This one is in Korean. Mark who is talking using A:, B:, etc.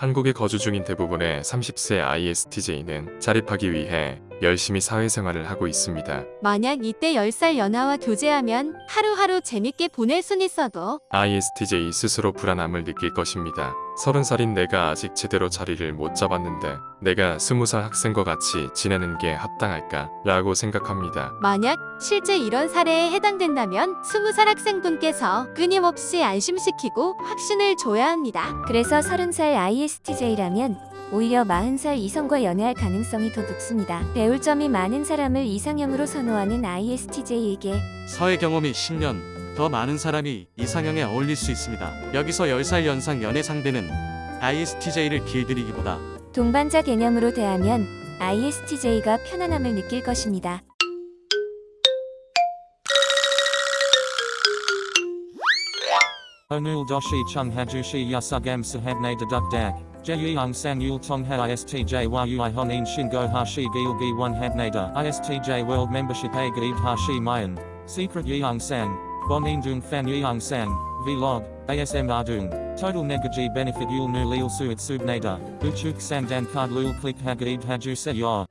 A: 한국에 거주 중인 대부분의 30세 ISTJ는 자립하기 위해 열심히 사회생활을 하고 있습니다.
B: 만약 이때 10살 연하와 교제하면 하루하루 재밌게 보낼 순 있어도
A: ISTJ 스스로 불안함을 느낄 것입니다. 30살인 내가 아직 제대로 자리를 못 잡았는데 내가 20살 학생과 같이 지내는 게 합당할까? 라고 생각합니다.
B: 만약 실제 이런 사례에 해당된다면 20살 학생분께서 끊임없이 안심시키고 확신을 줘야 합니다.
C: 그래서 30살 ISTJ라면 오히려 40살 이성과 연애할 가능성이 더 높습니다. 배울 점이 많은 사람을 이상형으로 선호하는 ISTJ에게
D: 사회 경험이 10년 더 많은 사람이 이상형에 어울릴 수 있습니다. 여기서 10살 연상 연애 상대는 ISTJ를 길들이기보다
C: 동반자 개념으로 대하면 ISTJ가 편안함을 느낄 것입니다.
E: Onul doshi chung hajushi yasugam sahabne deduk dak. Jeyung sang yul tong ha istj yui honin shingo hashi gilgi one habnada. Istj world membership a gaib hashi mayan. Secret sang. Bon dung fan yeung sang. Vlog. ASM ardung. Total negaji benefit yul nu lil suit subnada. Uchuk sang dan card lul click hagaib haju se yor.